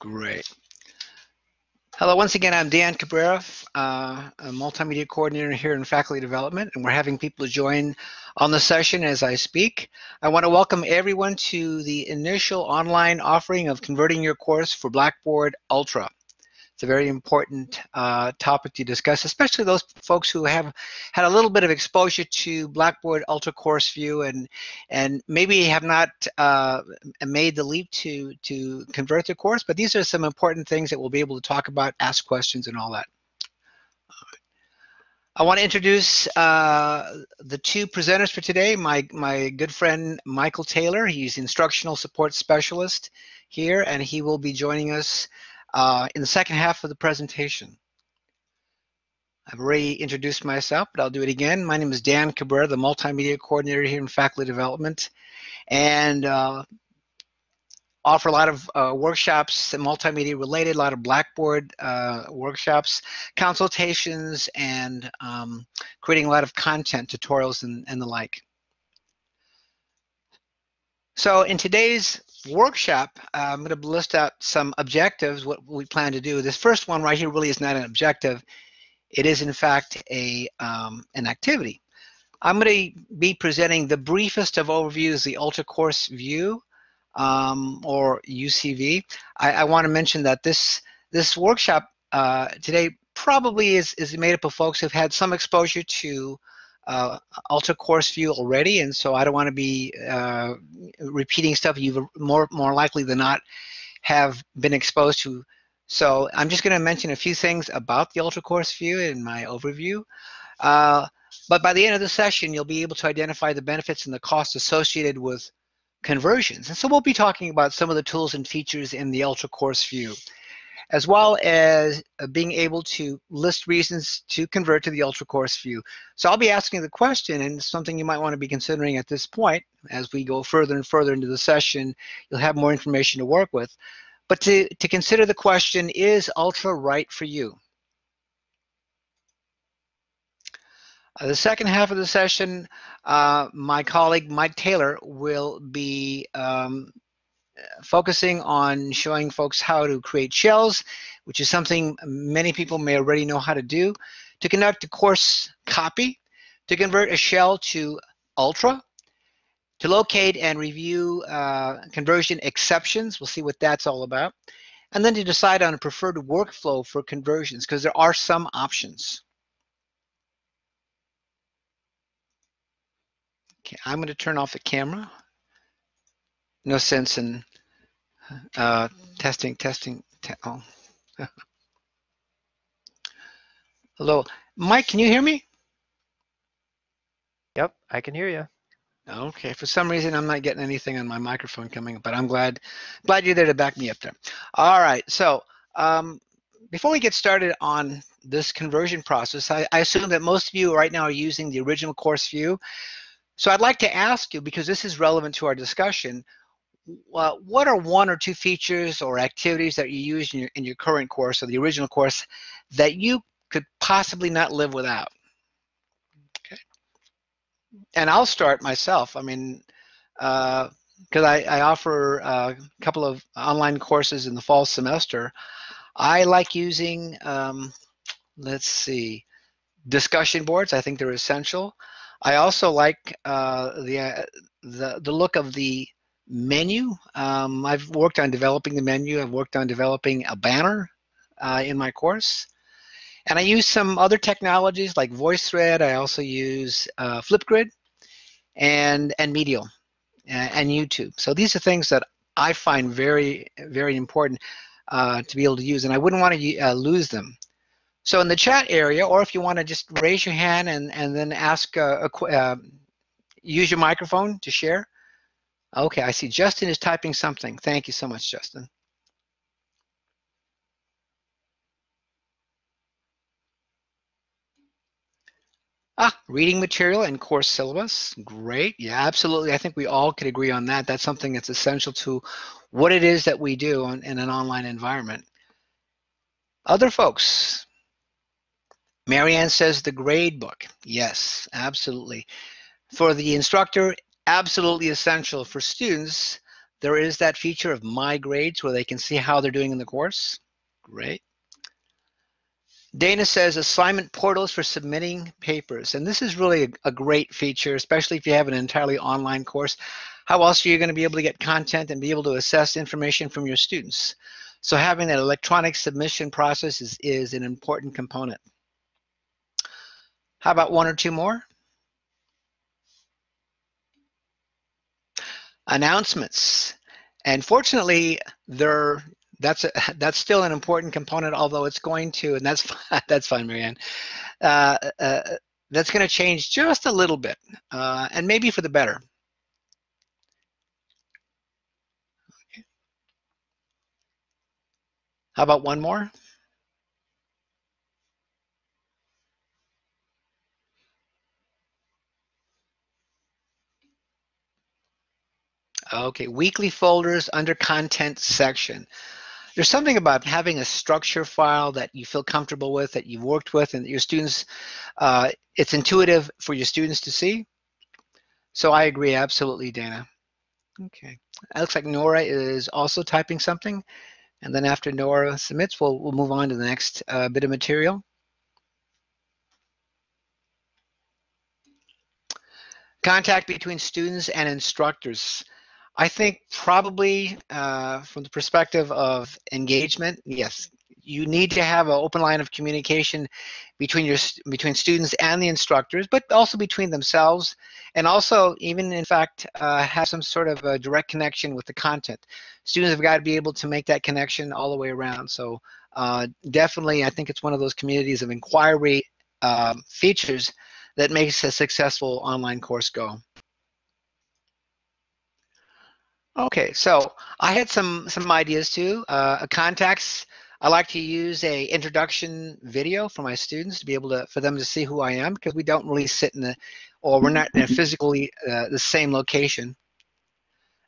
Great. Hello, once again, I'm Dan Cabrera, uh, a multimedia coordinator here in faculty development, and we're having people join on the session as I speak. I want to welcome everyone to the initial online offering of converting your course for Blackboard Ultra. It's a very important uh, topic to discuss, especially those folks who have had a little bit of exposure to Blackboard Ultra Course View and and maybe have not uh, made the leap to to convert their course. But these are some important things that we'll be able to talk about, ask questions, and all that. I want to introduce uh, the two presenters for today. My my good friend Michael Taylor. He's instructional support specialist here, and he will be joining us uh, in the second half of the presentation. I've already introduced myself, but I'll do it again. My name is Dan Cabrera, the Multimedia Coordinator here in Faculty Development, and uh, offer a lot of uh, workshops, multimedia related, a lot of Blackboard uh, workshops, consultations, and um, creating a lot of content, tutorials, and, and the like. So in today's workshop, uh, I'm going to list out some objectives, what we plan to do. This first one right here really is not an objective. It is in fact a um, an activity. I'm going to be presenting the briefest of overviews, the Ultra Course View, um, or UCV. I, I want to mention that this this workshop uh, today probably is, is made up of folks who've had some exposure to uh, Ultra Course View already, and so I don't want to be uh, repeating stuff you've more more likely than not have been exposed to. So I'm just going to mention a few things about the Ultra Course View in my overview. Uh, but by the end of the session, you'll be able to identify the benefits and the costs associated with conversions. And so we'll be talking about some of the tools and features in the Ultra Course View as well as uh, being able to list reasons to convert to the Ultra Course view. So I'll be asking the question and something you might want to be considering at this point as we go further and further into the session, you'll have more information to work with. But to, to consider the question, is Ultra right for you? Uh, the second half of the session, uh, my colleague Mike Taylor will be um, focusing on showing folks how to create shells, which is something many people may already know how to do, to conduct a course copy, to convert a shell to Ultra, to locate and review uh, conversion exceptions. We'll see what that's all about. And then to decide on a preferred workflow for conversions, because there are some options. Okay, I'm going to turn off the camera no sense in uh, testing, testing. Te oh. Hello, Mike. Can you hear me? Yep, I can hear you. Okay. For some reason, I'm not getting anything on my microphone coming, but I'm glad glad you're there to back me up there. All right. So um, before we get started on this conversion process, I, I assume that most of you right now are using the original course view. So I'd like to ask you, because this is relevant to our discussion, uh, what are one or two features or activities that you use in your, in your current course or the original course that you could possibly not live without? Okay. And I'll start myself. I mean, because uh, I, I, offer a couple of online courses in the fall semester, I like using, um, let's see, discussion boards. I think they're essential. I also like uh, the, uh, the the look of the menu. Um, I've worked on developing the menu. I've worked on developing a banner uh, in my course. And I use some other technologies like VoiceThread. I also use uh, Flipgrid and, and Medial and, YouTube. So these are things that I find very, very important uh, to be able to use, and I wouldn't want to uh, lose them. So in the chat area, or if you want to just raise your hand and, and then ask, a, a uh, use your microphone to share, Okay, I see Justin is typing something. Thank you so much, Justin. Ah, reading material and course syllabus. Great. Yeah, absolutely. I think we all could agree on that. That's something that's essential to what it is that we do on, in an online environment. Other folks. Marianne says the grade book. Yes, absolutely. For the instructor, absolutely essential for students there is that feature of My Grades where they can see how they're doing in the course. Great. Dana says assignment portals for submitting papers. And this is really a, a, great feature, especially if you have an entirely online course. How else are you going to be able to get content and be able to assess information from your students? So having that electronic submission process is, is an important component. How about one or two more? Announcements. And fortunately, they're that's a, that's still an important component, although it's going to, and that's that's fine, Marianne. Uh, uh, that's going to change just a little bit, uh, and maybe for the better. Okay. How about one more? Okay, weekly folders under content section there's something about having a structure file that you feel comfortable with, that you've worked with, and that your students, uh, it's intuitive for your students to see. So I agree, absolutely, Dana. Okay, it looks like Nora is also typing something. And then after Nora submits, we'll, we'll move on to the next uh, bit of material. Contact between students and instructors. I think probably uh, from the perspective of engagement, yes, you need to have an open line of communication between your between students and the instructors, but also between themselves, and also even in fact uh, have some sort of a direct connection with the content. Students have got to be able to make that connection all the way around. So uh, definitely, I think it's one of those communities of inquiry um, features that makes a successful online course go. Okay, so I had some some ideas too. Uh, contacts. I like to use a introduction video for my students to be able to for them to see who I am because we don't really sit in the or we're not in a physically uh, the same location.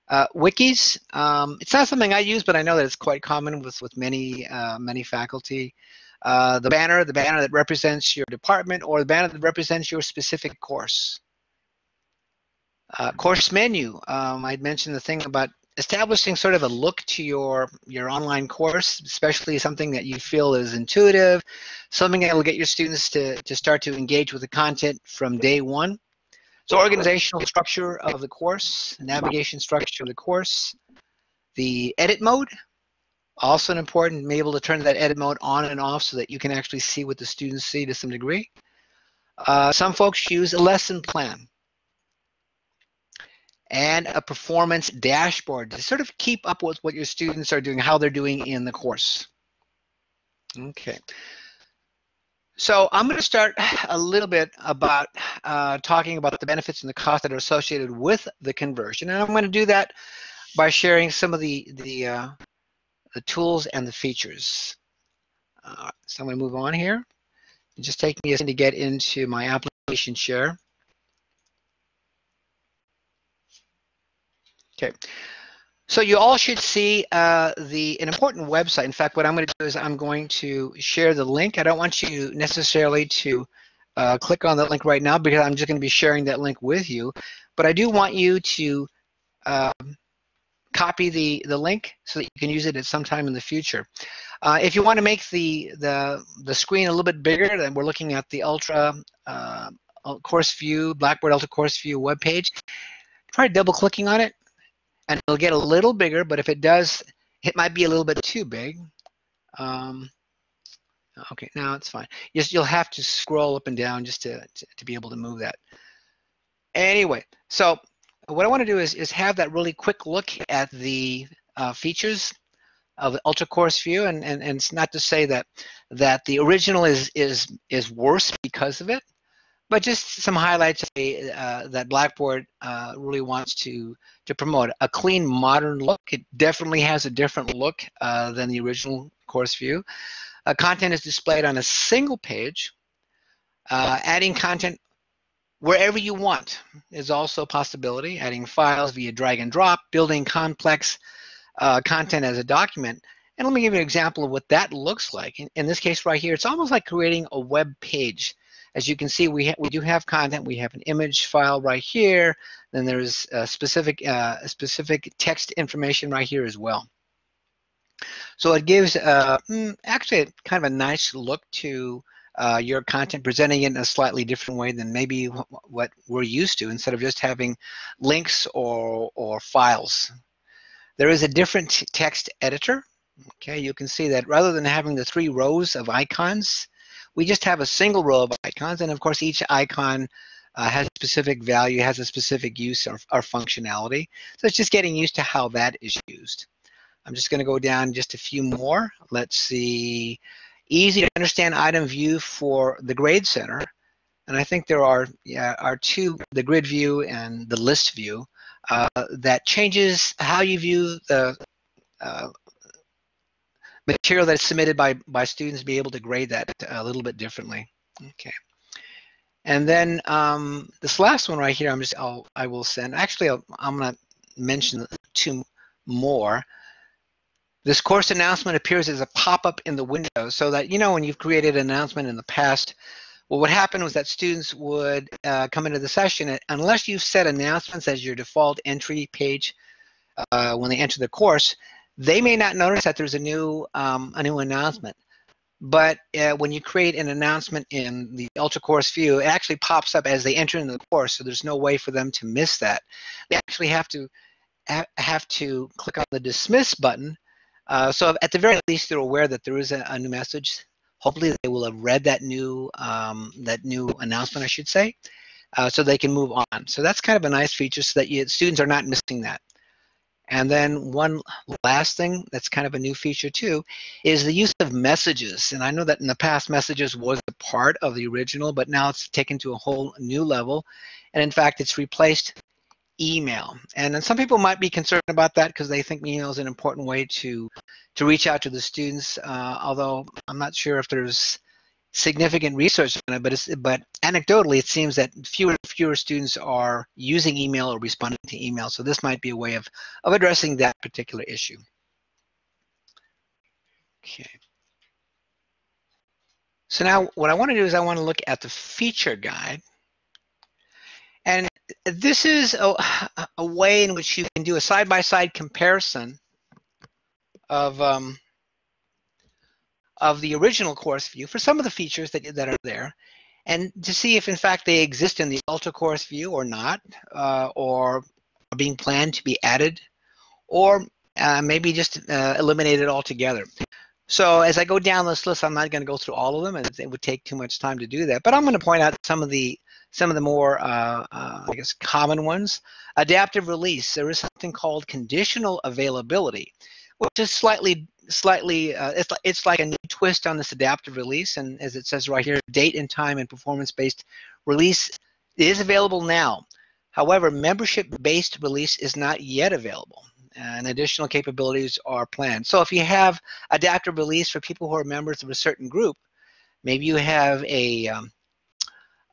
Uh, wikis. Um, it's not something I use, but I know that it's quite common with with many uh, many faculty. Uh, the banner, the banner that represents your department, or the banner that represents your specific course. Uh, course menu, um, I'd mentioned the thing about establishing sort of a look to your your online course, especially something that you feel is intuitive, something that will get your students to, to start to engage with the content from day one. So organizational structure of the course, navigation structure of the course, the edit mode, also an important, be able to turn that edit mode on and off so that you can actually see what the students see to some degree. Uh, some folks use a lesson plan and a performance dashboard to sort of keep up with what your students are doing, how they're doing in the course. Okay. So I'm going to start a little bit about uh, talking about the benefits and the costs that are associated with the conversion. And I'm going to do that by sharing some of the, the, uh, the tools and the features. Uh, so I'm going to move on here. Just take me a second to get into my application share. Okay. So you all should see uh, the an important website. In fact, what I'm going to do is I'm going to share the link. I don't want you necessarily to uh, click on that link right now because I'm just going to be sharing that link with you. But I do want you to um, copy the the link so that you can use it at some time in the future. Uh, if you want to make the the the screen a little bit bigger, then we're looking at the Ultra uh, Course View Blackboard Ultra Course View web page. Try double clicking on it and it'll get a little bigger, but if it does, it might be a little bit too big. Um, okay, now it's fine. Just you'll have to scroll up and down just to, to, to be able to move that. Anyway, so what I want to do is, is have that really quick look at the uh, features of the Ultra Course View, and, and, and it's not to say that that the original is is is worse because of it, but just some highlights uh, that Blackboard uh, really wants to to promote a clean, modern look. It definitely has a different look uh, than the original course view. Uh, content is displayed on a single page. Uh, adding content wherever you want is also a possibility. Adding files via drag and drop, building complex uh, content as a document. And let me give you an example of what that looks like. In, in this case right here, it's almost like creating a web page as you can see, we, we do have content. We have an image file right here. Then there's a specific, uh, specific text information right here as well. So it gives uh, mm, actually kind of a nice look to uh, your content, presenting it in a slightly different way than maybe what we're used to, instead of just having links or, or files. There is a different text editor. Okay, you can see that rather than having the three rows of icons, we just have a single row of icons, and of course each icon uh, has a specific value, has a specific use or, or functionality. So it's just getting used to how that is used. I'm just going to go down just a few more. Let's see. Easy to understand item view for the grade center. And I think there are, yeah, are two, the grid view and the list view, uh, that changes how you view the uh, material that's submitted by, by students, be able to grade that a little bit differently. Okay. And then um, this last one right here, I'm just, I'll, I will send, actually, i am going to mention two more. This course announcement appears as a pop-up in the window so that, you know, when you've created an announcement in the past, well, what happened was that students would uh, come into the session, unless you've set announcements as your default entry page uh, when they enter the course, they may not notice that there's a new, um, a new announcement. But uh, when you create an announcement in the Ultra Course view, it actually pops up as they enter into the course, so there's no way for them to miss that. They actually have to ha have to click on the dismiss button uh, so at the very least, they're aware that there is a, a, new message. Hopefully, they will have read that new um, that new announcement, I should say, uh, so they can move on. So that's kind of a nice feature, so that you, students are not missing that. And then one last thing that's kind of a new feature too is the use of messages. And I know that in the past, messages was a part of the original, but now it's taken to a whole new level. And in fact, it's replaced email. And then some people might be concerned about that because they think email is an important way to to reach out to the students. Uh, although I'm not sure if there's significant research on it, but it's, but anecdotally, it seems that fewer and fewer students are using email or responding to email. So this might be a way of of addressing that particular issue. Okay. So now what I want to do is I want to look at the feature guide. And this is a, a, way in which you can do a side-by-side -side comparison of um, of the original course view for some of the features that, that are there and to see if in fact they exist in the ultra course view or not uh, or are being planned to be added or uh, maybe just uh, eliminated altogether. So as I go down this list, I'm not going to go through all of them, and it would take too much time to do that. But I'm going to point out some of the some of the more, uh, uh, I guess, common ones. Adaptive release, there is something called conditional availability, which is slightly, slightly, uh, it's, it's like a new twist on this adaptive release. And as it says right here, date and time and performance-based release is available now. However, membership-based release is not yet available and additional capabilities are planned. So if you have adaptive release for people who are members of a certain group, maybe you have a um,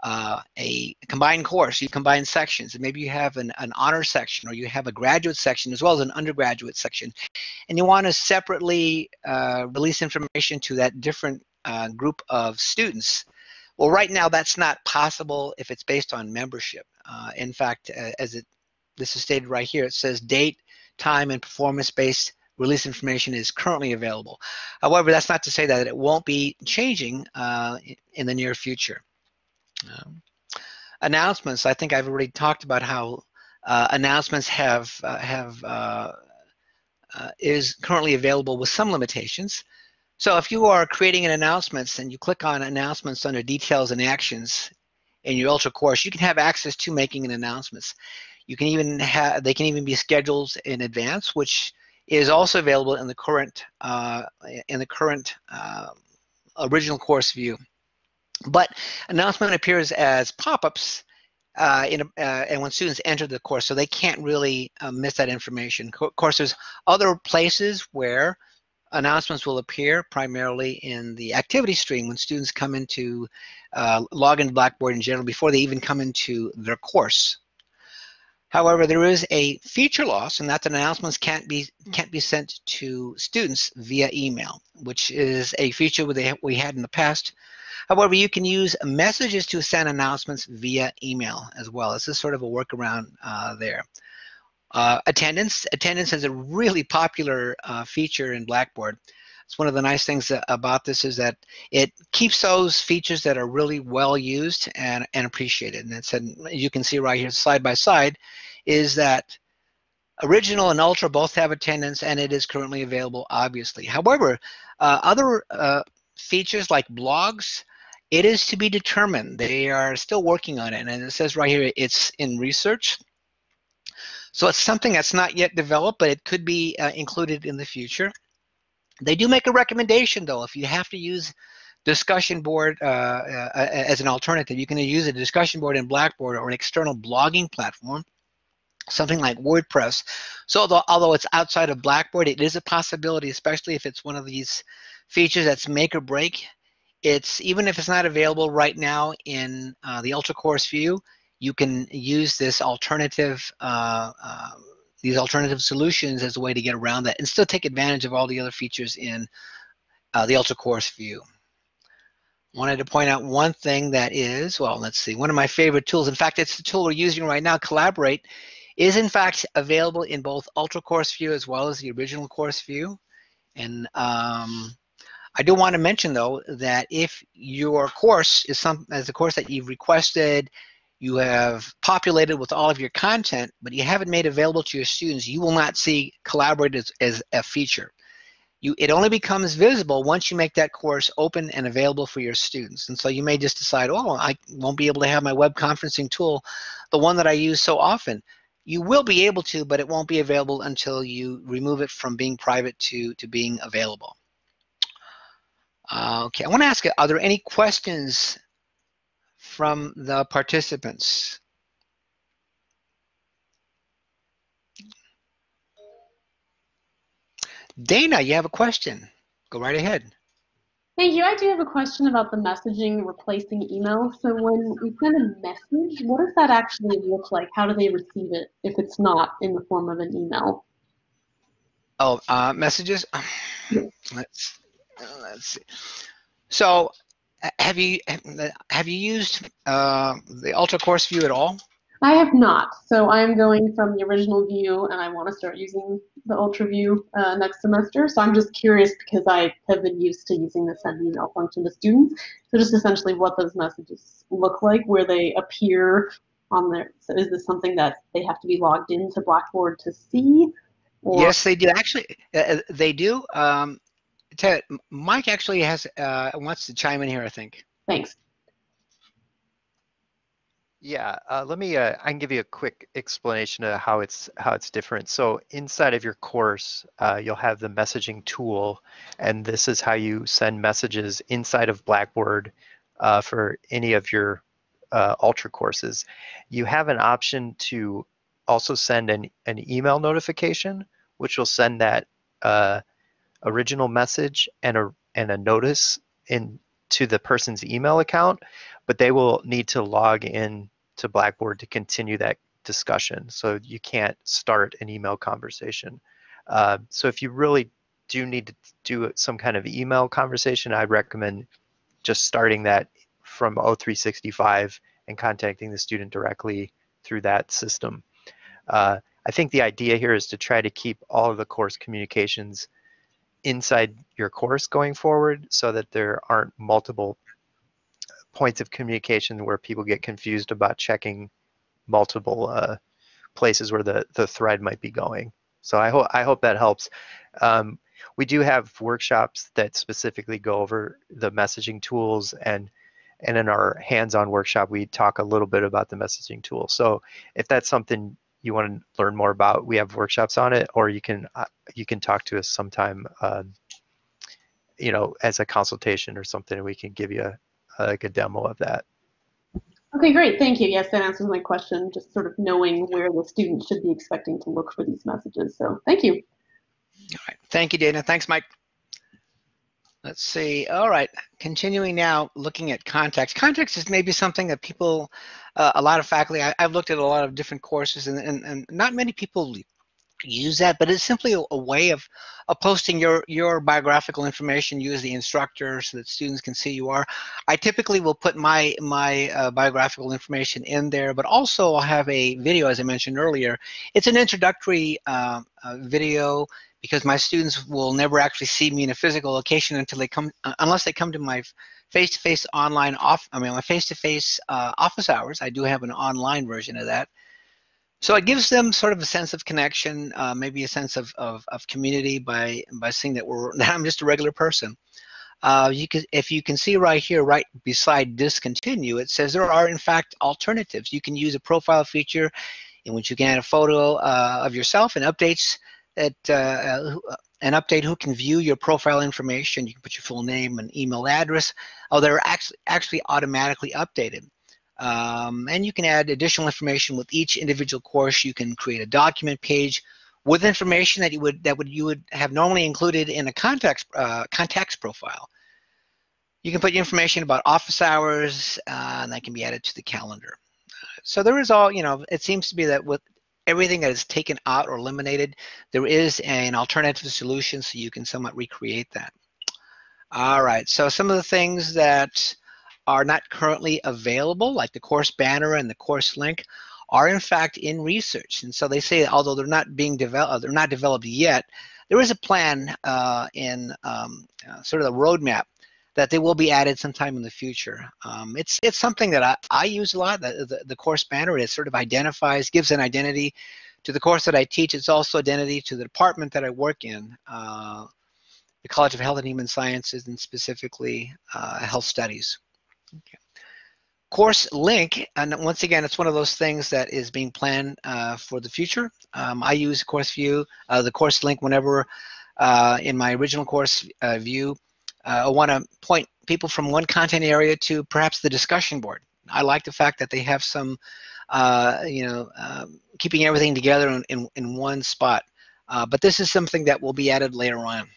uh, a combined course, you combine sections, and maybe you have an, an honor section or you have a graduate section as well as an undergraduate section, and you want to separately uh, release information to that different uh, group of students. Well, right now that's not possible if it's based on membership. Uh, in fact, as it this is stated right here, it says date, time, and performance-based release information is currently available. However, that's not to say that it won't be changing uh, in the near future. Um, announcements. I think I've already talked about how uh, announcements have uh, have uh, uh, is currently available with some limitations. So if you are creating an announcements and you click on announcements under details and actions in your Ultra course, you can have access to making an announcements. You can even have they can even be scheduled in advance, which is also available in the current uh, in the current uh, original course view. But announcement appears as pop-ups uh, in uh, and when students enter the course, so they can't really uh, miss that information. of course, there's other places where announcements will appear, primarily in the activity stream when students come into uh, log into Blackboard in general before they even come into their course. However, there is a feature loss, and that's that announcements can't be can't be sent to students via email, which is a feature we had in the past. However, you can use messages to send announcements via email as well. This is sort of a workaround uh, there. Uh, attendance. Attendance is a really popular uh, feature in Blackboard. It's one of the nice things about this is that it keeps those features that are really well used and, and appreciated. And it's, and you can see right here side by side, is that original and ultra both have attendance and it is currently available obviously. However, uh, other uh, features like blogs, it is to be determined. They are still working on it and it says right here it's in research. So it's something that's not yet developed, but it could be uh, included in the future. They do make a recommendation though, if you have to use discussion board uh, uh, as an alternative, you can use a discussion board in Blackboard or an external blogging platform, something like WordPress. So although, although it's outside of Blackboard, it is a possibility, especially if it's one of these features that's make or break. It's even if it's not available right now in uh, the Ultra Course view, you can use this alternative uh, uh, these alternative solutions as a way to get around that and still take advantage of all the other features in uh, the Ultra Course view. Wanted to point out one thing that is, well, let's see, one of my favorite tools. In fact, it's the tool we're using right now, Collaborate, is in fact available in both Ultra Course view as well as the original course view. And um, I do want to mention though that if your course is some as a course that you've requested, you have populated with all of your content, but you haven't made available to your students, you will not see Collaborate as, as a feature. You, it only becomes visible once you make that course open and available for your students. And so you may just decide, oh, I won't be able to have my web conferencing tool, the one that I use so often. You will be able to, but it won't be available until you remove it from being private to, to being available. Uh, okay, I want to ask, are there any questions from the participants. Dana, you have a question. Go right ahead. Thank you. I do have a question about the messaging replacing email. So when we send a message, what does that actually look like? How do they receive it if it's not in the form of an email? Oh, uh, messages. Let's let's see. So have you have you used uh, the Ultra Course View at all? I have not. So I'm going from the original view, and I want to start using the Ultra View uh, next semester. So I'm just curious because I have been used to using the send email function to students. So just essentially what those messages look like, where they appear on there. So is this something that they have to be logged into Blackboard to see? Or? Yes, they do. Actually, uh, uh they do. Um, Ted, Mike actually has uh, wants to chime in here. I think. Thanks. Yeah, uh, let me. Uh, I can give you a quick explanation of how it's how it's different. So inside of your course, uh, you'll have the messaging tool, and this is how you send messages inside of Blackboard uh, for any of your uh, Ultra courses. You have an option to also send an an email notification, which will send that uh, original message and a and a notice in to the person's email account, but they will need to log in to Blackboard to continue that discussion. So you can't start an email conversation. Uh, so if you really do need to do some kind of email conversation, I recommend just starting that from O365 and contacting the student directly through that system. Uh, I think the idea here is to try to keep all of the course communications inside your course going forward so that there aren't multiple points of communication where people get confused about checking multiple uh, places where the, the thread might be going. So I, hope I hope that helps. Um, we do have workshops that specifically go over the messaging tools and and in our hands-on workshop we talk a little bit about the messaging tool. So if that's something you want to learn more about, we have workshops on it, or you can uh, you can talk to us sometime, um, you know, as a consultation or something, and we can give you a, like a demo of that. Okay, great. Thank you. Yes, that answers my question. Just sort of knowing where the student should be expecting to look for these messages. So thank you. All right. Thank you, Dana. Thanks, Mike. Let's see. All right. Continuing now, looking at contacts. Contacts is maybe something that people, uh, a lot of faculty, I, have looked at a lot of different courses, and, and, and not many people use that, but it's simply a, a, way of, of posting your, your biographical information, use the instructor so that students can see you are. I typically will put my, my uh, biographical information in there, but also I'll have a video, as I mentioned earlier. It's an introductory uh, uh, video because my students will never actually see me in a physical location until they come, uh, unless they come to my face-to-face -face online off, I mean, my face-to-face -face, uh, office hours. I do have an online version of that. So it gives them sort of a sense of connection, uh, maybe a sense of, of, of, community by by seeing that we're that I'm just a regular person. Uh, you can, if you can see right here, right beside discontinue, it says there are in fact alternatives. You can use a profile feature in which you can add a photo uh, of yourself and updates that uh, uh, an update who can view your profile information. You can put your full name and email address. Oh, they're actually actually automatically updated. Um, and you can add additional information with each individual course. You can create a document page with information that you would that would you would have normally included in a contacts uh, contacts profile. You can put information about office hours, uh, and that can be added to the calendar. So there is all you know. It seems to be that with everything that is taken out or eliminated, there is an alternative solution, so you can somewhat recreate that. All right. So some of the things that are not currently available, like the course banner and the course link, are in fact in research. And so they say, although they're not being developed, they're not developed yet, there is a plan uh, in um, uh, sort of the roadmap that they will be added sometime in the future. Um, it's it's something that I, I use a lot. The, the, the course banner it sort of identifies, gives an identity to the course that I teach. It's also identity to the department that I work in, uh, the College of Health and Human Sciences, and specifically uh, health studies. Okay. Course link, and once again, it's one of those things that is being planned uh, for the future. Um, I use Course View, uh, the course link, whenever uh, in my original course uh, view, I want to point people from one content area to perhaps the discussion board. I like the fact that they have some, uh, you know, um, keeping everything together in, in, in one spot. but this is something that will be added later on.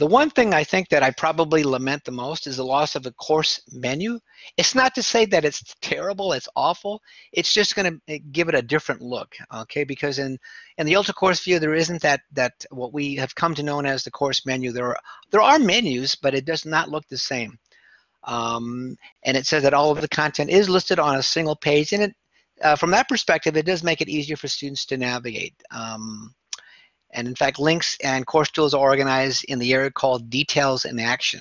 The one thing I think that I probably lament the most is the loss of the course menu. It's not to say that it's terrible, it's awful. It's just going to eh, give it a different look, okay? Because in in the Ultra Course view, there isn't that that what we have come to know as the course menu. There are there are menus, but it does not look the same. Um, and it says that all of the content is listed on a single page, and it uh, from that perspective, it does make it easier for students to navigate. Um, and in fact, links and course tools are organized in the area called details in action.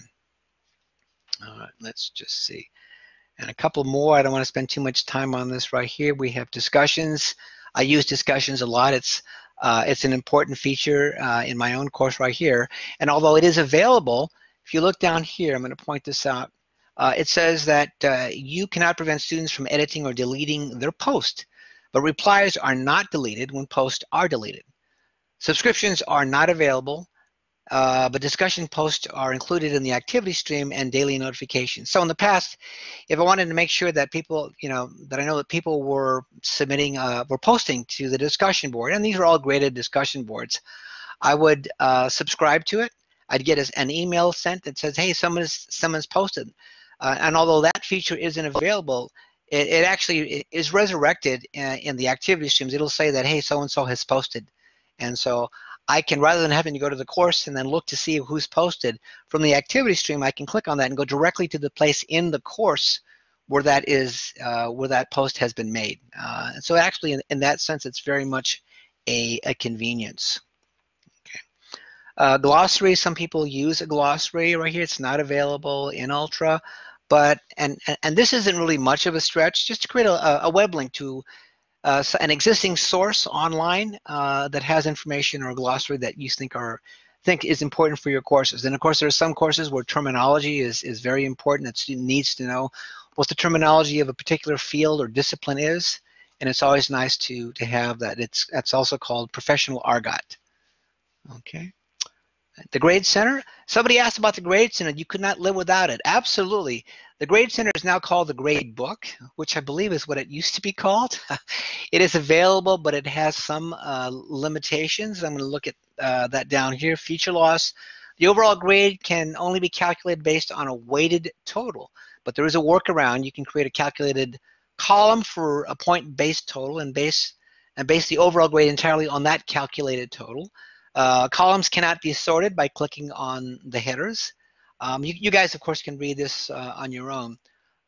All right, let's just see. And a couple more, I don't want to spend too much time on this right here. We have discussions. I use discussions a lot. It's uh, it's an important feature uh, in my own course right here. And although it is available, if you look down here, I'm going to point this out. Uh, it says that uh, you cannot prevent students from editing or deleting their post, but replies are not deleted when posts are deleted. Subscriptions are not available, uh, but discussion posts are included in the activity stream and daily notifications. So in the past, if I wanted to make sure that people, you know, that I know that people were submitting, uh, were posting to the discussion board, and these are all graded discussion boards, I would uh, subscribe to it. I'd get an email sent that says, hey, someone's, someone's posted. Uh, and although that feature isn't available, it, it actually is resurrected in, uh, in the activity streams. It'll say that, hey, so-and-so has posted. And so I can, rather than having to go to the course and then look to see who's posted from the activity stream, I can click on that and go directly to the place in the course where that is, uh, where that post has been made. Uh, so actually, in, in, that sense, it's very much a, a convenience. Uh, glossary, some people use a glossary right here. It's not available in Ultra, but, and, and this isn't really much of a stretch, just to create a, a web link to uh, an existing source online uh, that has information or a glossary that you think are think is important for your courses. And of course, there are some courses where terminology is, is very important. That student needs to know what the terminology of a particular field or discipline is. And it's always nice to, to have that. It's That's also called professional argot. Okay. The Grade Center, somebody asked about the Grade Center. You could not live without it. Absolutely. The Grade Center is now called the Grade Book, which I believe is what it used to be called. it is available, but it has some uh, limitations. I'm going to look at uh, that down here. Feature loss. The overall grade can only be calculated based on a weighted total, but there is a workaround. You can create a calculated column for a point-based total and base and base the overall grade entirely on that calculated total. Uh, columns cannot be sorted by clicking on the headers. Um, you, you, guys, of course, can read this uh, on your own.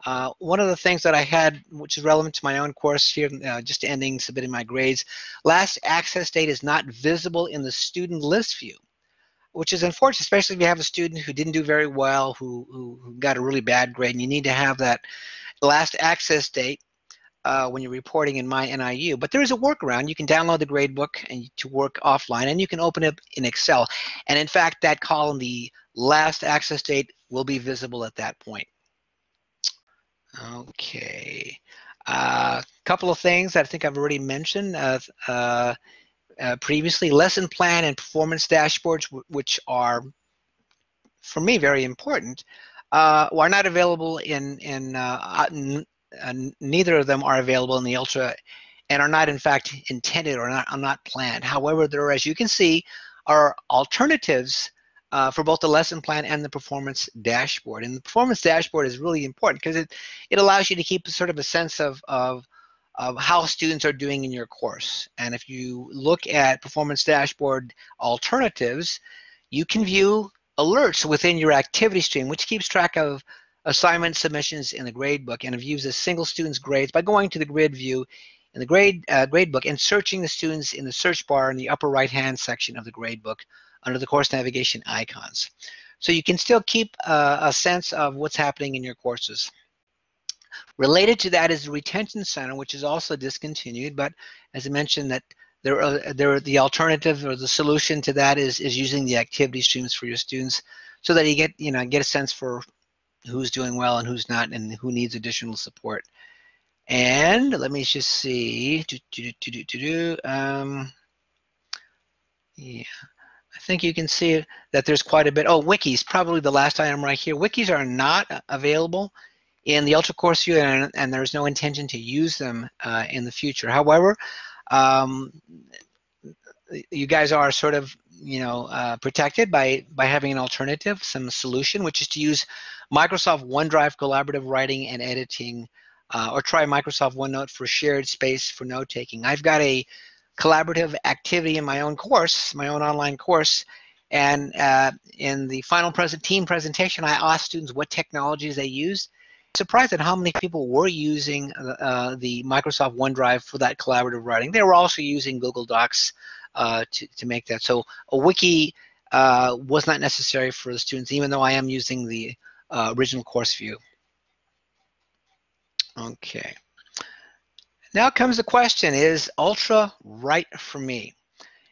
Uh, one of the things that I had, which is relevant to my own course here, uh, just ending submitting my grades, last access date is not visible in the student list view, which is unfortunate, especially if you have a student who didn't do very well, who, who, who got a really bad grade, and you need to have that last access date uh, when you're reporting in My NIU. But there is a workaround. You can download the gradebook and to work offline, and you can open it in Excel. And in fact, that column, the last access date, will be visible at that point. Okay. A uh, couple of things that I think I've already mentioned uh, uh, uh, previously. Lesson plan and performance dashboards, which are, for me, very important, uh, are not available in, in uh, neither of them are available in the Ultra and are not in fact intended or not, are not planned. However, there, as you can see, are alternatives uh, for both the lesson plan and the performance dashboard. And the performance dashboard is really important because it, it allows you to keep sort of a sense of, of, of how students are doing in your course. And if you look at performance dashboard alternatives, you can view alerts within your activity stream, which keeps track of assignment submissions in the gradebook and views a single student's grades by going to the grid view in the grade uh, gradebook and searching the students in the search bar in the upper right hand section of the gradebook under the course navigation icons. So you can still keep uh, a sense of what's happening in your courses. Related to that is the retention center, which is also discontinued, but as I mentioned that there are, there are the alternative or the solution to that is, is using the activity streams for your students so that you get, you know, get a sense for who's doing well and who's not and who needs additional support. And let me just see. Do, do, do, do, do, do. Um, yeah. I think you can see that there's quite a bit. Oh, wikis, probably the last item right here. Wikis are not available in the Ultra Course View, and, and there's no intention to use them uh, in the future. However, um, you guys are sort of, you know, uh, protected by by having an alternative, some solution, which is to use Microsoft OneDrive collaborative writing and editing, uh, or try Microsoft OneNote for shared space for note taking. I've got a collaborative activity in my own course, my own online course, and uh, in the final present team presentation, I asked students what technologies they used. Surprised at how many people were using uh, the Microsoft OneDrive for that collaborative writing. They were also using Google Docs uh, to, to make that. So a wiki uh, was not necessary for the students, even though I am using the uh, original course view. Okay. Now comes the question, is Ultra right for me?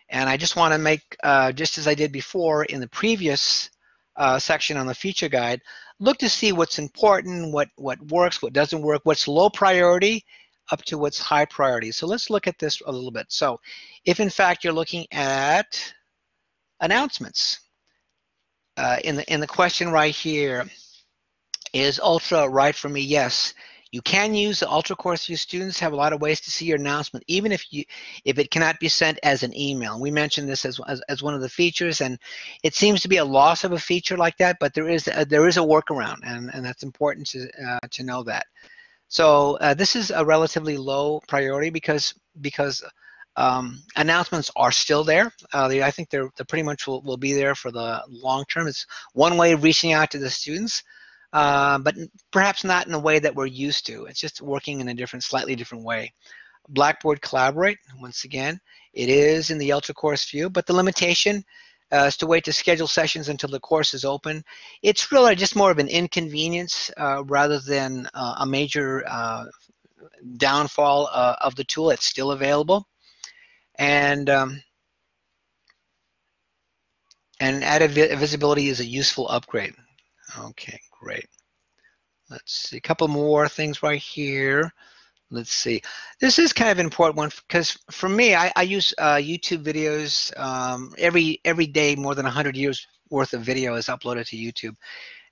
And I just want to make, uh, just as I did before in the previous uh, section on the feature guide, look to see what's important, what, what works, what doesn't work, what's low priority up to what's high priority. So let's look at this a little bit. So if in fact you're looking at announcements, uh, in, the, in the question right here, is Ultra right for me? Yes. You can use the Ultra Course View students have a lot of ways to see your announcement, even if you if it cannot be sent as an email. We mentioned this as, as, as one of the features, and it seems to be a loss of a feature like that, but there is a, there is a workaround, and, and that's important to uh, to know that. So uh, this is a relatively low priority because because um, announcements are still there. Uh, they, I think they're, they pretty much will, will be there for the long term. It's one way of reaching out to the students uh, but perhaps not in the way that we're used to. It's just working in a different, slightly different way. Blackboard Collaborate, once again, it is in the Ultra course view, but the limitation uh, is to wait to schedule sessions until the course is open. It's really just more of an inconvenience uh, rather than uh, a major uh, downfall uh, of the tool. It's still available. And um, and added visibility is a useful upgrade. Okay, Great. Let's see, a couple more things right here. Let's see. This is kind of an important one because for me, I, I use uh, YouTube videos um, every every day. More than 100 years worth of video is uploaded to YouTube,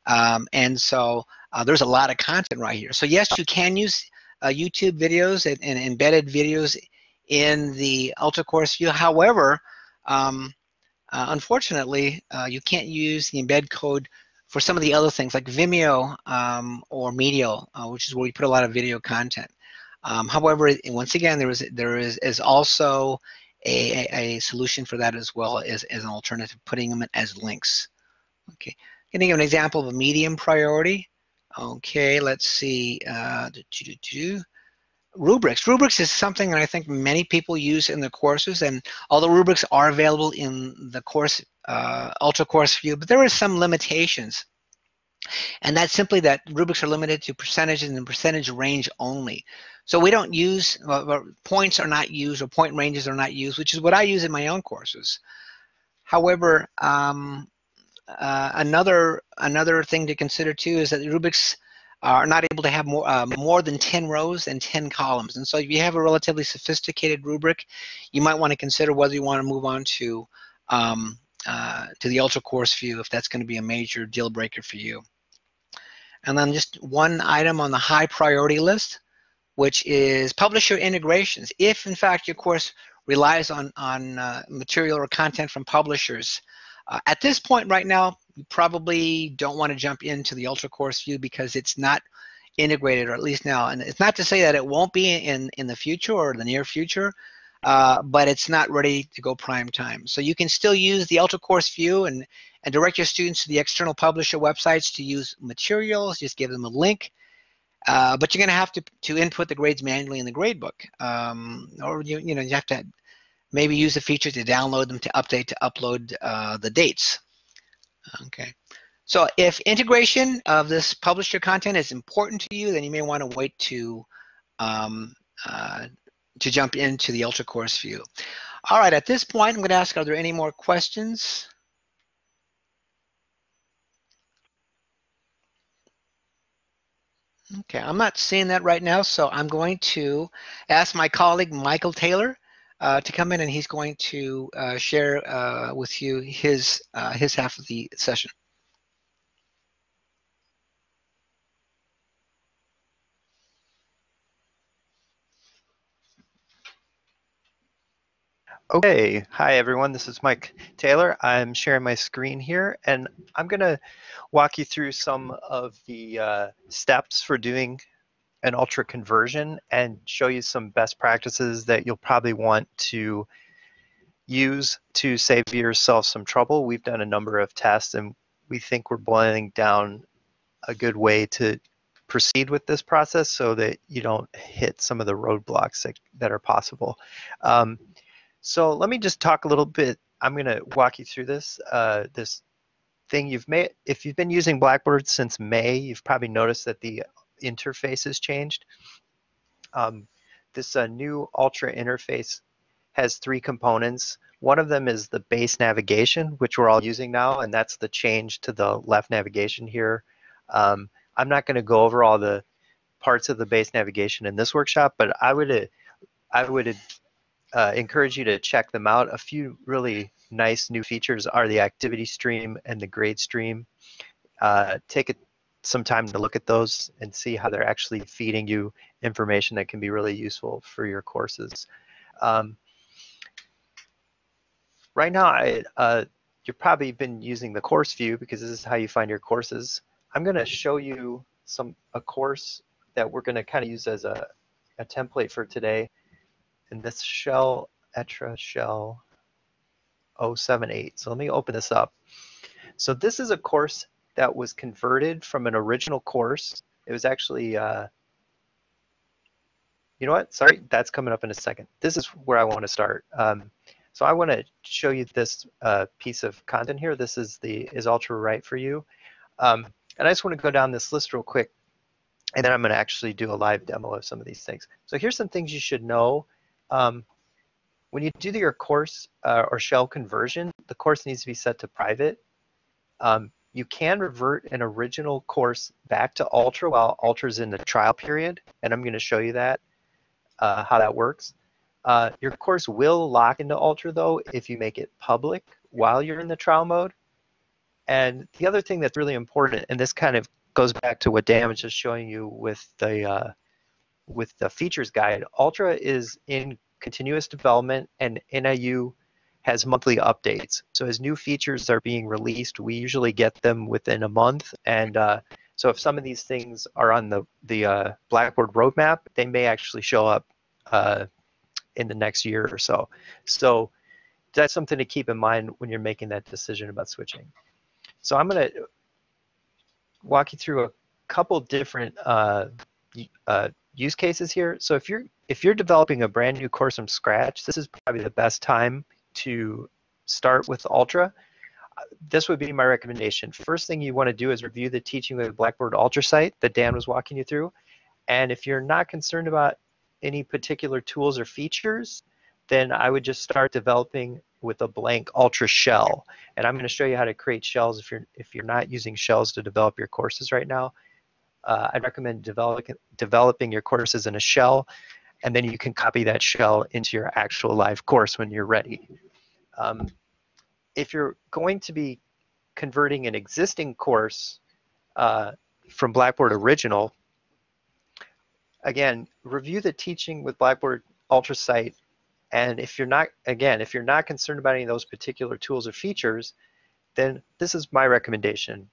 um, and so uh, there's a lot of content right here. So yes, you can use uh, YouTube videos and, and, embedded videos in the Ultra Course View. However, um, uh, unfortunately, uh, you can't use the embed code for some of the other things like Vimeo um, or Medial, uh, which is where we put a lot of video content. Um, however, once again, there is there is, is also a, a, solution for that as well as, as an alternative, putting them as links. Okay, going to give an example of a medium priority. Okay, let's see. Uh, rubrics. Rubrics is something that I think many people use in the courses, and although rubrics are available in the course uh, ultra course view, but there are some limitations. And that's simply that rubrics are limited to percentages and percentage range only. So we don't use, points are not used or point ranges are not used, which is what I use in my own courses. However, um, uh, another another thing to consider too is that rubrics are not able to have more uh, more than 10 rows and 10 columns. And so if you have a relatively sophisticated rubric, you might want to consider whether you want to move on to um, uh, to the ultra course view if that's going to be a major deal breaker for you. And then just one item on the high priority list, which is publisher integrations. If in fact your course relies on, on uh, material or content from publishers, uh, at this point right now, you probably don't want to jump into the ultra course view because it's not integrated, or at least now. And it's not to say that it won't be in, in the future or the near future, uh, but it's not ready to go prime time. So you can still use the ultra course view and, and direct your students to the external publisher websites to use materials, just give them a link. Uh, but you're going to have to to input the grades manually in the gradebook, um, or you you know you have to maybe use the feature to download them to update to upload uh, the dates. Okay. So if integration of this publisher content is important to you, then you may want to wait to um, uh, to jump into the Ultra Course view. All right, at this point, I'm going to ask, are there any more questions? Okay, I'm not seeing that right now, so I'm going to ask my colleague Michael Taylor uh, to come in and he's going to uh, share uh, with you his, uh, his half of the session. Okay, hi everyone, this is Mike Taylor. I'm sharing my screen here and I'm gonna walk you through some of the uh, steps for doing an ultra conversion and show you some best practices that you'll probably want to use to save yourself some trouble. We've done a number of tests and we think we're boiling down a good way to proceed with this process so that you don't hit some of the roadblocks that, that are possible. Um, so let me just talk a little bit. I'm going to walk you through this. Uh, this thing you've made. If you've been using Blackboard since May, you've probably noticed that the interface has changed. Um, this uh, new Ultra interface has three components. One of them is the base navigation, which we're all using now, and that's the change to the left navigation here. Um, I'm not going to go over all the parts of the base navigation in this workshop, but I would I would uh, encourage you to check them out. A few really nice new features are the activity stream and the grade stream. Uh, take a, some time to look at those and see how they're actually feeding you information that can be really useful for your courses. Um, right now, I, uh, you've probably been using the course view because this is how you find your courses. I'm going to show you some a course that we're going to kind of use as a, a template for today in this shell, Etra shell 078. So let me open this up. So this is a course that was converted from an original course. It was actually, uh, you know what? Sorry, that's coming up in a second. This is where I want to start. Um, so I want to show you this uh, piece of content here. This is the is Ultra right for you. Um, and I just want to go down this list real quick, and then I'm going to actually do a live demo of some of these things. So here's some things you should know um, when you do your course uh, or shell conversion, the course needs to be set to private. Um, you can revert an original course back to Ultra while Ultra is in the trial period, and I'm going to show you that, uh, how that works. Uh, your course will lock into Ultra though if you make it public while you're in the trial mode. And the other thing that's really important, and this kind of goes back to what was just showing you with the uh, with the features guide, Ultra is in continuous development and NIU has monthly updates. So as new features are being released, we usually get them within a month. And uh, so if some of these things are on the, the uh, Blackboard roadmap, they may actually show up uh, in the next year or so. So that's something to keep in mind when you're making that decision about switching. So I'm going to walk you through a couple different uh, uh, use cases here. So if you're if you're developing a brand new course from scratch, this is probably the best time to start with Ultra. This would be my recommendation. First thing you want to do is review the Teaching with Blackboard Ultra site that Dan was walking you through. And if you're not concerned about any particular tools or features, then I would just start developing with a blank Ultra shell. And I'm going to show you how to create shells if you're if you're not using shells to develop your courses right now. Uh, I'd recommend developing developing your courses in a shell, and then you can copy that shell into your actual live course when you're ready. Um, if you're going to be converting an existing course uh, from Blackboard Original, again, review the teaching with Blackboard Ultra site. And if you're not, again, if you're not concerned about any of those particular tools or features, then this is my recommendation.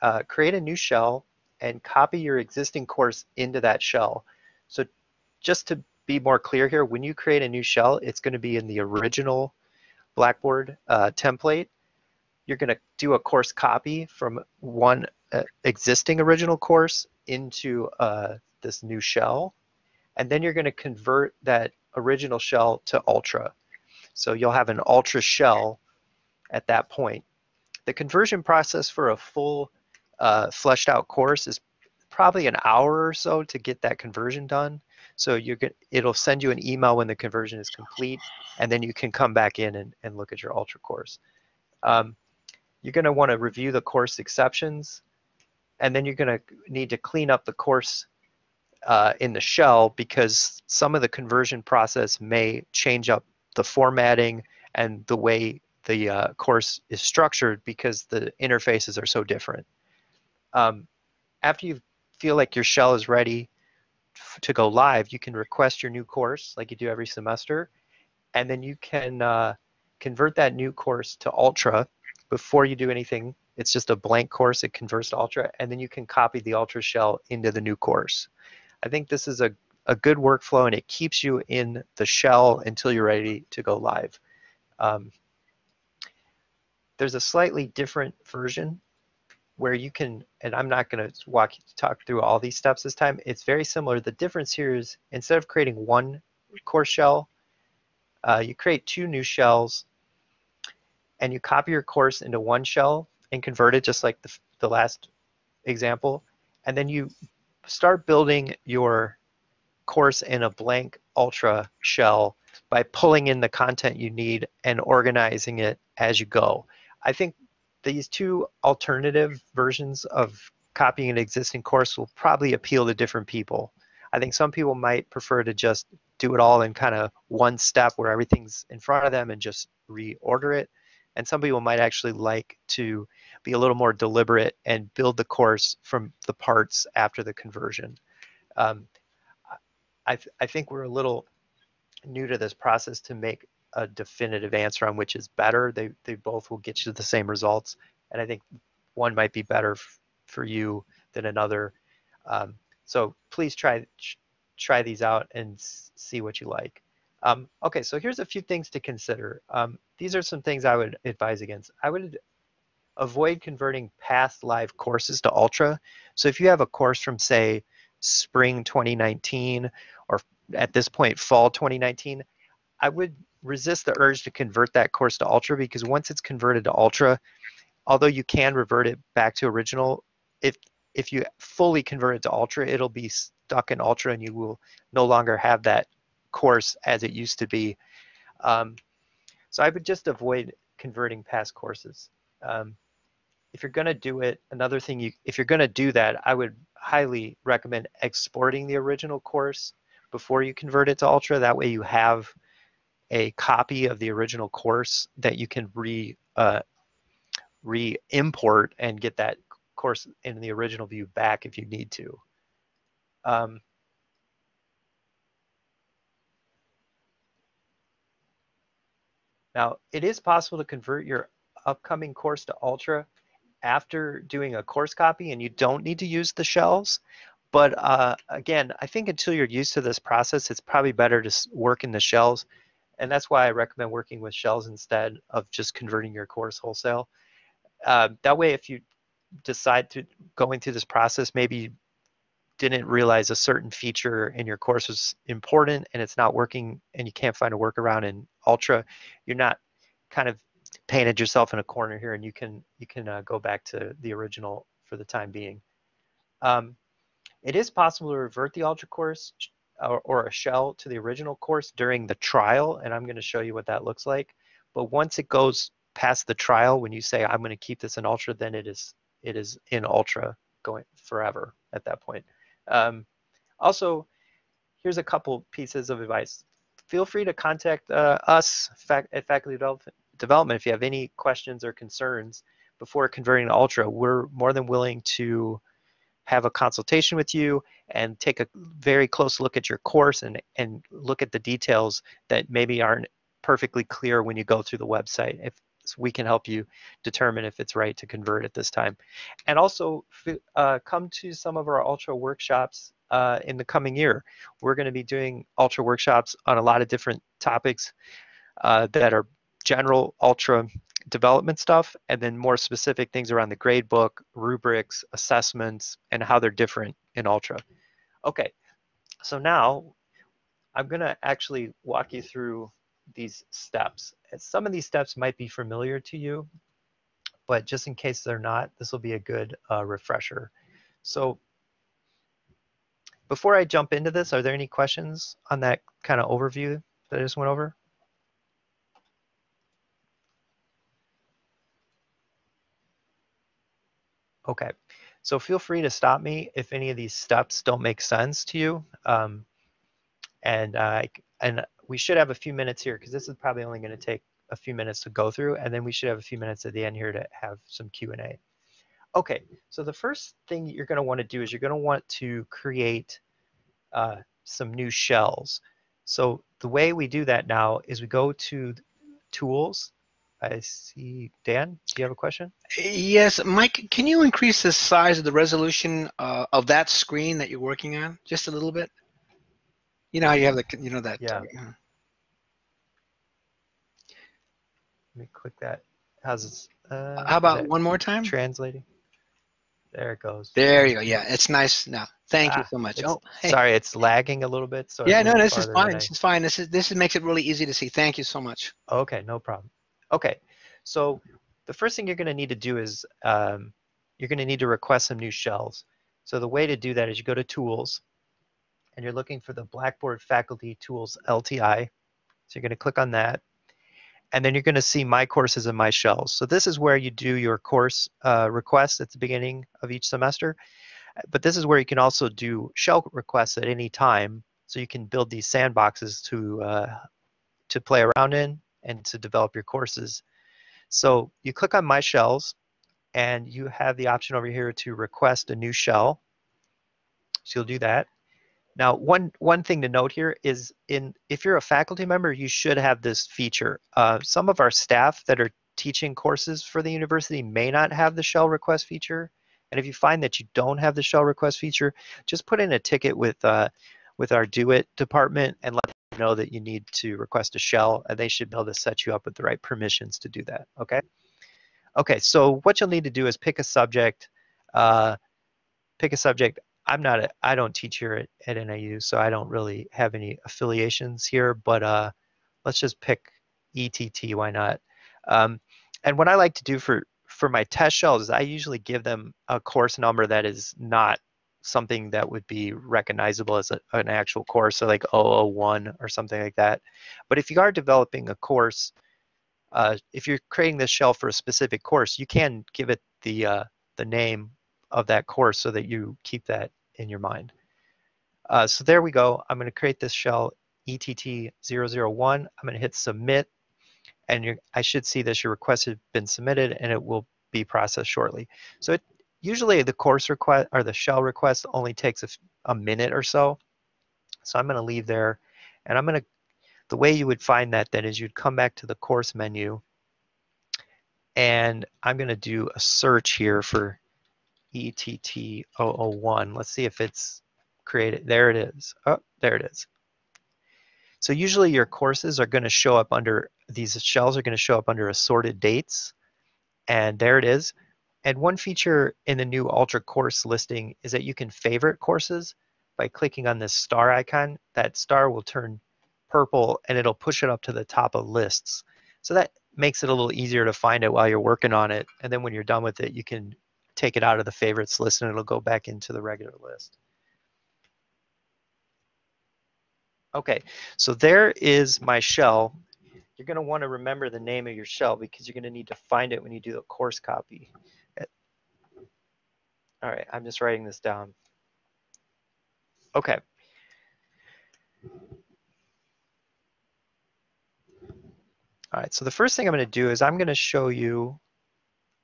Uh, create a new shell and copy your existing course into that shell. So just to be more clear here, when you create a new shell, it's going to be in the original Blackboard uh, template. You're going to do a course copy from one uh, existing original course into uh, this new shell. And then you're going to convert that original shell to Ultra. So you'll have an Ultra shell at that point. The conversion process for a full uh, fleshed out course is probably an hour or so to get that conversion done. So you get, it'll send you an email when the conversion is complete, and then you can come back in and, and look at your Ultra course. Um, you're going to want to review the course exceptions, and then you're going to need to clean up the course uh, in the shell because some of the conversion process may change up the formatting and the way the uh, course is structured because the interfaces are so different. Um, after you feel like your shell is ready to go live, you can request your new course like you do every semester, and then you can uh, convert that new course to Ultra before you do anything. It's just a blank course, it converts to Ultra, and then you can copy the Ultra shell into the new course. I think this is a, a good workflow and it keeps you in the shell until you're ready to go live. Um, there's a slightly different version where you can, and I'm not going to walk talk through all these steps this time. It's very similar. The difference here is instead of creating one course shell, uh, you create two new shells, and you copy your course into one shell and convert it just like the, the last example, and then you start building your course in a blank Ultra shell by pulling in the content you need and organizing it as you go. I think these two alternative versions of copying an existing course will probably appeal to different people. I think some people might prefer to just do it all in kind of one step where everything's in front of them and just reorder it. And some people might actually like to be a little more deliberate and build the course from the parts after the conversion. Um, I, th I think we're a little new to this process to make a definitive answer on which is better. They, they both will get you the same results. And I think one might be better for you than another. Um, so please try, try these out and see what you like. Um, okay, so here's a few things to consider. Um, these are some things I would advise against. I would avoid converting past live courses to Ultra. So if you have a course from say spring 2019 or at this point fall 2019, I would resist the urge to convert that course to Ultra because once it's converted to Ultra, although you can revert it back to original, if if you fully convert it to Ultra, it'll be stuck in Ultra and you will no longer have that course as it used to be. Um, so I would just avoid converting past courses. Um, if you're going to do it, another thing you, if you're going to do that, I would highly recommend exporting the original course before you convert it to Ultra. That way you have a copy of the original course that you can re uh, re-import and get that course in the original view back if you need to. Um, Now, it is possible to convert your upcoming course to Ultra after doing a course copy and you don't need to use the shells. But uh, again, I think until you're used to this process, it's probably better to work in the shells. And that's why I recommend working with shells instead of just converting your course wholesale. Uh, that way, if you decide to going through this process, maybe didn't realize a certain feature in your course was important and it's not working and you can't find a workaround in Ultra, you're not kind of painted yourself in a corner here and you can you can uh, go back to the original for the time being. Um, it is possible to revert the Ultra course or, or, a shell to the original course during the trial, and I'm going to show you what that looks like. But once it goes past the trial, when you say I'm going to keep this in Ultra, then it is it is in Ultra going forever at that point. Um, also, here's a couple pieces of advice. Feel free to contact uh, us at Faculty Development development, if you have any questions or concerns before converting to Ultra, we're more than willing to have a consultation with you and take a very close look at your course and, and look at the details that maybe aren't perfectly clear when you go through the website. If so we can help you determine if it's right to convert at this time. And also uh, come to some of our Ultra workshops uh, in the coming year. We're going to be doing Ultra workshops on a lot of different topics uh, that are general ultra development stuff and then more specific things around the grade book, rubrics, assessments, and how they're different in ultra. Okay, so now I'm gonna actually walk you through these steps. Some of these steps might be familiar to you, but just in case they're not, this will be a good uh, refresher. So before I jump into this, are there any questions on that kind of overview that I just went over? Okay, so feel free to stop me if any of these steps don't make sense to you. Um, and uh, and we should have a few minutes here because this is probably only going to take a few minutes to go through, and then we should have a few minutes at the end here to have some Q&A. Okay, so the first thing you're going to want to do is you're going to want to create uh, some new shells. So the way we do that now is we go to Tools, I see. Dan, do you have a question? Yes, Mike, can you increase the size of the resolution uh, of that screen that you're working on just a little bit? You know how you have the, you know that. Yeah. Uh, Let me click that. How's this? Uh, how about one more time? Translating. There it goes. There you go. Yeah, it's nice now. Thank ah, you so much. Oh, hey. sorry, it's lagging a little bit. So yeah, no, this is fine. This is fine. This is this makes it really easy to see. Thank you so much. Okay, no problem. Okay, so the first thing you're going to need to do is um, you're going to need to request some new shells. So the way to do that is you go to Tools, and you're looking for the Blackboard Faculty Tools LTI. So you're going to click on that. And then you're going to see My Courses and My Shells. So this is where you do your course uh, requests at the beginning of each semester. But this is where you can also do shell requests at any time. So you can build these sandboxes to, uh, to play around in and to develop your courses. So you click on My Shells, and you have the option over here to request a new shell. So you'll do that. Now, one one thing to note here is in if you're a faculty member, you should have this feature. Uh, some of our staff that are teaching courses for the university may not have the shell request feature. And if you find that you don't have the shell request feature, just put in a ticket with uh, with our DoIT department and let know that you need to request a shell and they should be able to set you up with the right permissions to do that, okay? Okay, so what you'll need to do is pick a subject, uh, pick a subject. I'm not, a, I don't teach here at, at NIU, so I don't really have any affiliations here, but uh, let's just pick ETT, why not? Um, and what I like to do for, for my test shells is I usually give them a course number that is not something that would be recognizable as a, an actual course, so like 001 or something like that. But if you are developing a course, uh, if you're creating this shell for a specific course, you can give it the uh, the name of that course so that you keep that in your mind. Uh, so there we go. I'm going to create this shell ETT001. I'm going to hit submit, and I should see that your request has been submitted, and it will be processed shortly. So it usually the course request or the shell request only takes a, a minute or so. So I'm going to leave there and I'm going to the way you would find that then is you'd come back to the course menu and I'm going to do a search here for ETT001. Let's see if it's created. There it is. Oh, there it is. So usually your courses are going to show up under, these shells are going to show up under assorted dates. And there it is. And one feature in the new Ultra course listing is that you can favorite courses by clicking on this star icon. That star will turn purple and it'll push it up to the top of lists. So that makes it a little easier to find it while you're working on it. And then when you're done with it, you can take it out of the favorites list and it'll go back into the regular list. Okay, so there is my shell. You're going to want to remember the name of your shell because you're going to need to find it when you do the course copy. All right, I'm just writing this down. Okay. All right, so the first thing I'm going to do is I'm going to show you,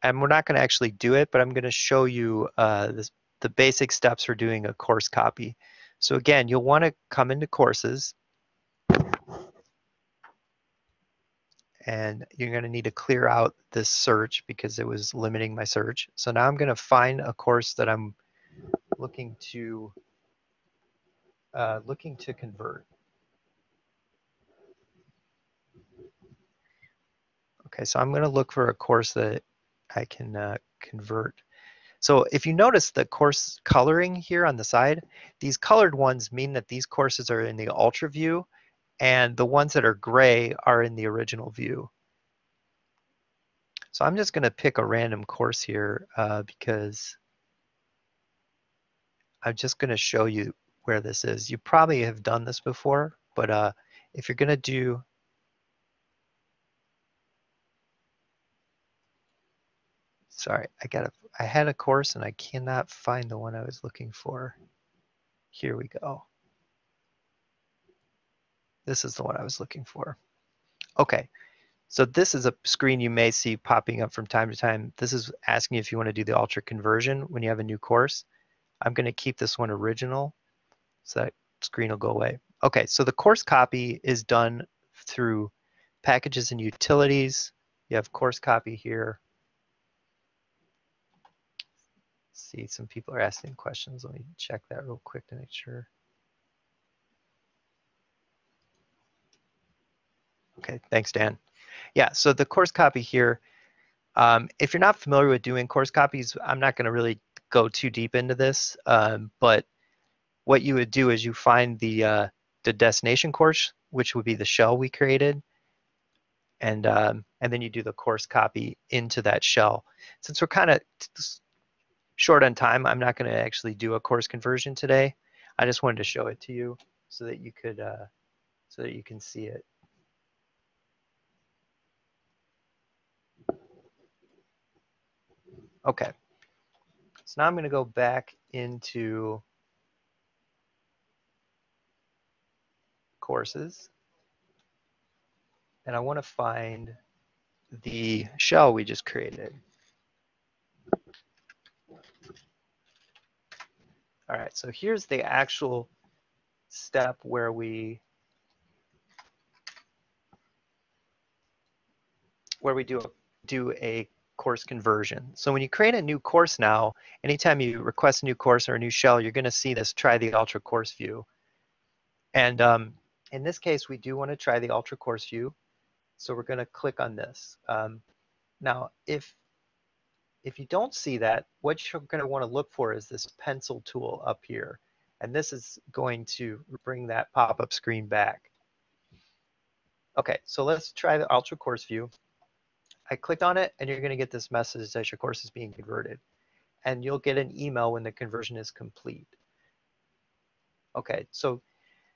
and we're not going to actually do it, but I'm going to show you uh, this, the basic steps for doing a course copy. So again, you'll want to come into courses and you're going to need to clear out this search because it was limiting my search. So now I'm going to find a course that I'm looking to uh, looking to convert. Okay, so I'm going to look for a course that I can uh, convert. So if you notice the course coloring here on the side, these colored ones mean that these courses are in the ultra view and the ones that are gray are in the original view. So I'm just going to pick a random course here uh, because I'm just going to show you where this is. You probably have done this before, but uh, if you're going to do sorry, I got a, I had a course and I cannot find the one I was looking for. Here we go. This is the one I was looking for. Okay, so this is a screen you may see popping up from time to time. This is asking if you want to do the ultra conversion when you have a new course. I'm going to keep this one original so that screen will go away. Okay, so the course copy is done through packages and utilities. You have course copy here. see, some people are asking questions. Let me check that real quick to make sure. Okay, thanks, Dan. Yeah, so the course copy here, um, if you're not familiar with doing course copies, I'm not going to really go too deep into this, um, but what you would do is you find the, uh, the destination course, which would be the shell we created, and, um, and then you do the course copy into that shell. Since we're kind of short on time, I'm not going to actually do a course conversion today. I just wanted to show it to you so that you could, uh, so that you can see it. Okay, so now I'm going to go back into courses and I want to find the shell we just created. All right, so here's the actual step where we where we do a, do a course conversion. So when you create a new course now, anytime you request a new course or a new shell, you're going to see this try the Ultra course view. And um, in this case, we do want to try the Ultra course view. So we're going to click on this. Um, now, if if you don't see that, what you're going to want to look for is this pencil tool up here. And this is going to bring that pop-up screen back. Okay, so let's try the Ultra Course View. I clicked on it and you're going to get this message that your course is being converted. And you'll get an email when the conversion is complete. Okay, so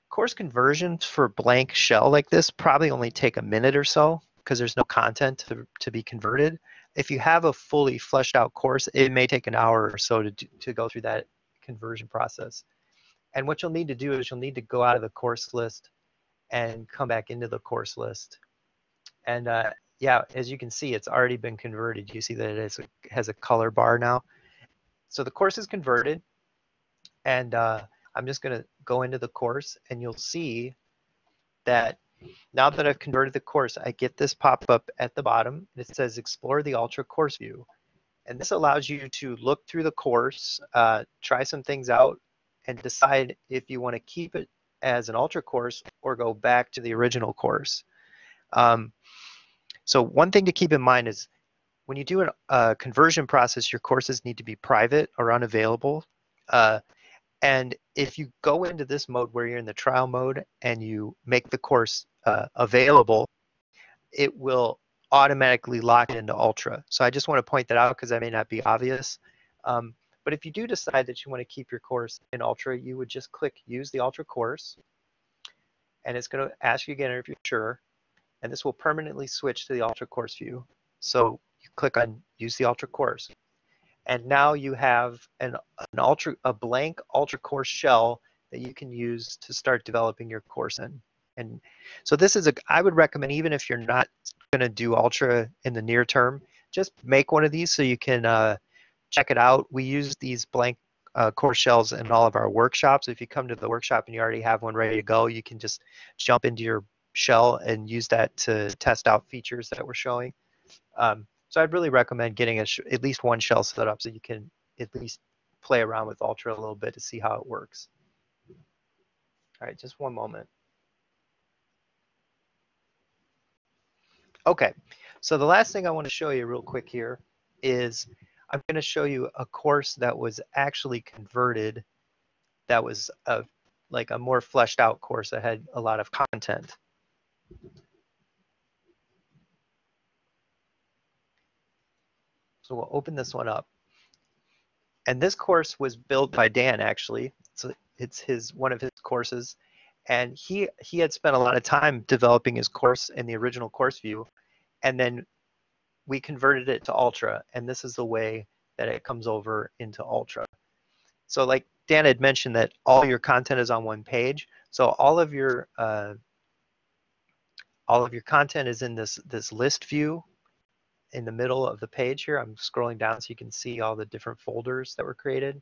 course conversions for blank shell like this probably only take a minute or so because there's no content to, to be converted if you have a fully fleshed out course, it may take an hour or so to, to go through that conversion process. And what you'll need to do is you'll need to go out of the course list and come back into the course list. And uh, yeah, as you can see, it's already been converted. You see that it is, has a color bar now. So the course is converted. And uh, I'm just going to go into the course and you'll see that now that I've converted the course, I get this pop-up at the bottom. And It says Explore the Ultra Course View. And this allows you to look through the course, uh, try some things out, and decide if you want to keep it as an Ultra course or go back to the original course. Um, so one thing to keep in mind is when you do a conversion process, your courses need to be private or unavailable. Uh, and if you go into this mode where you're in the trial mode and you make the course uh, available, it will automatically lock it into Ultra. So I just want to point that out because that may not be obvious. Um, but if you do decide that you want to keep your course in Ultra, you would just click Use the Ultra course. And it's going to ask you again if you're sure. And this will permanently switch to the Ultra course view. So you click on Use the Ultra course. And now you have an, an ultra, a blank Ultra course shell that you can use to start developing your course in. And so this is a, I would recommend even if you're not going to do Ultra in the near term, just make one of these so you can uh, check it out. We use these blank uh, course shells in all of our workshops. If you come to the workshop and you already have one ready to go, you can just jump into your shell and use that to test out features that we're showing. Um, so I'd really recommend getting at least one shell set up so you can at least play around with Ultra a little bit to see how it works. All right, just one moment. Okay, so the last thing I want to show you real quick here is I'm going to show you a course that was actually converted that was a, like a more fleshed out course that had a lot of content. So we'll open this one up. And this course was built by Dan actually. So it's his one of his courses. And he he had spent a lot of time developing his course in the original course view. And then we converted it to ultra. And this is the way that it comes over into ultra. So like dan had mentioned that all your content is on one page. So all of your uh, all of your content is in this this list view in the middle of the page here i'm scrolling down so you can see all the different folders that were created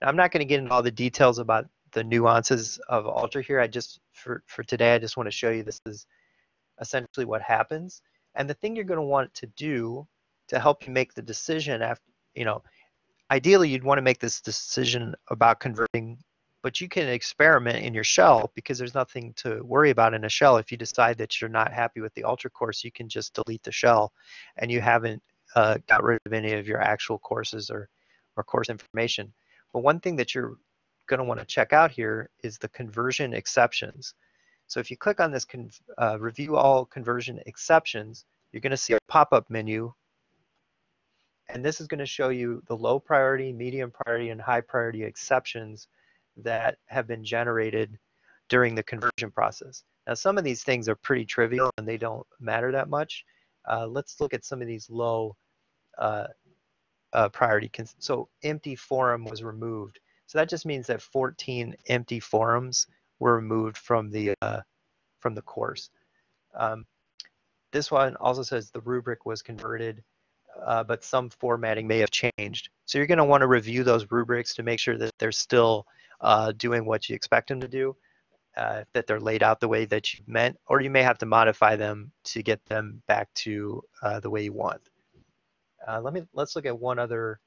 now, i'm not going to get into all the details about the nuances of Ultra here. I just, for, for today, I just want to show you this is essentially what happens. And the thing you're going to want to do to help you make the decision after, you know, ideally you'd want to make this decision about converting, but you can experiment in your shell because there's nothing to worry about in a shell. If you decide that you're not happy with the Ultra course, you can just delete the shell and you haven't uh, got rid of any of your actual courses or, or course information. But one thing that you're going to want to check out here is the conversion exceptions. So if you click on this uh, review all conversion exceptions, you're going to see a pop-up menu. And this is going to show you the low priority, medium priority, and high priority exceptions that have been generated during the conversion process. Now, some of these things are pretty trivial and they don't matter that much. Uh, let's look at some of these low uh, uh, priority. So empty forum was removed. So that just means that 14 empty forums were removed from the uh, from the course. Um, this one also says the rubric was converted, uh, but some formatting may have changed. So you're going to want to review those rubrics to make sure that they're still uh, doing what you expect them to do, uh, that they're laid out the way that you meant, or you may have to modify them to get them back to uh, the way you want. Uh, let me let's look at one other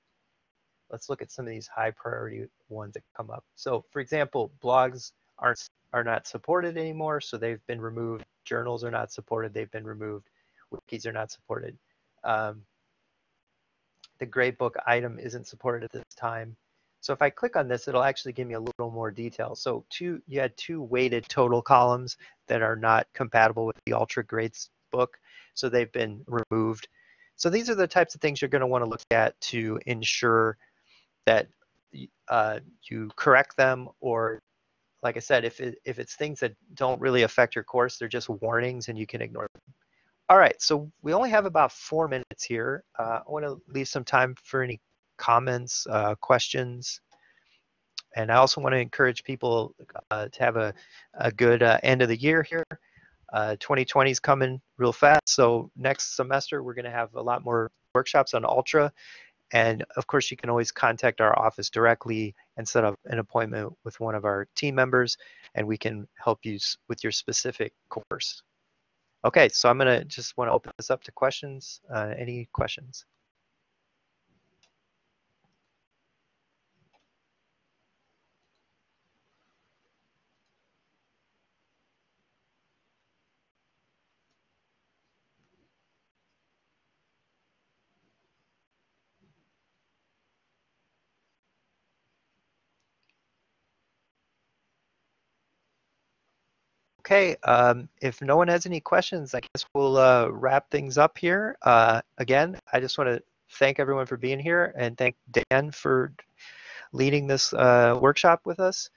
let's look at some of these high priority ones that come up. So for example, blogs aren't are not supported anymore, so they've been removed. Journals are not supported, they've been removed. Wikis are not supported. Um, the gradebook item isn't supported at this time. So if I click on this, it'll actually give me a little more detail. So two, you had two weighted total columns that are not compatible with the Ultra Grades book, so they've been removed. So these are the types of things you're going to want to look at to ensure that uh, you correct them or like I said, if, it, if it's things that don't really affect your course, they're just warnings and you can ignore them. All right, so we only have about four minutes here. Uh, I want to leave some time for any comments, uh, questions. And I also want to encourage people uh, to have a, a good uh, end of the year here. 2020 uh, is coming real fast, so next semester we're going to have a lot more workshops on Ultra And of course, you can always contact our office directly and set up an appointment with one of our team members, and we can help you with your specific course. Okay, so I'm gonna just wanna open this up to questions. Uh, any questions? Okay, um, if no one has any questions, I guess we'll uh, wrap things up here. Uh, again, I just want to thank everyone for being here and thank Dan for leading this uh, workshop with us.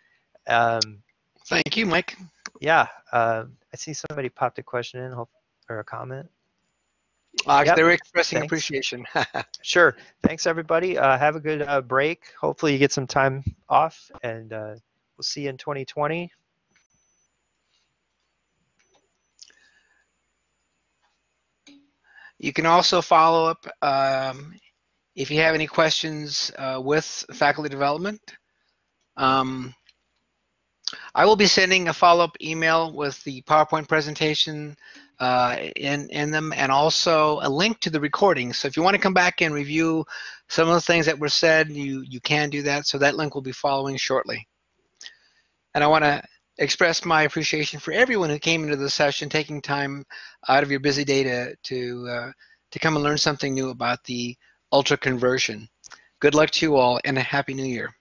Um, Thank you, Mike. yeah, uh, I see somebody popped a question in or a comment. Uh, Yep, They're expressing thanks. appreciation. Sure. Thanks, everybody. Uh, have a good uh, break. Hopefully, you get some time off, and uh, we'll see you in 2020. You can also follow up um, if you have any questions uh, with faculty development. Um, I will be sending a follow-up email with the PowerPoint presentation uh, in, in them and also a link to the recording. So if you want to come back and review some of the things that were said, you, you can do that. So that link will be following shortly. And I want to express my appreciation for everyone who came into the session, taking time out of your busy day to to uh, to come and learn something new about the ultra conversion. Good luck to you all, and a happy new year.